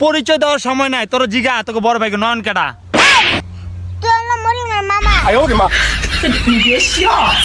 পরিচয় দেওয়ার সময় নাই তোর জিগা তোকে বড় ভাইকে নয়ন কেটা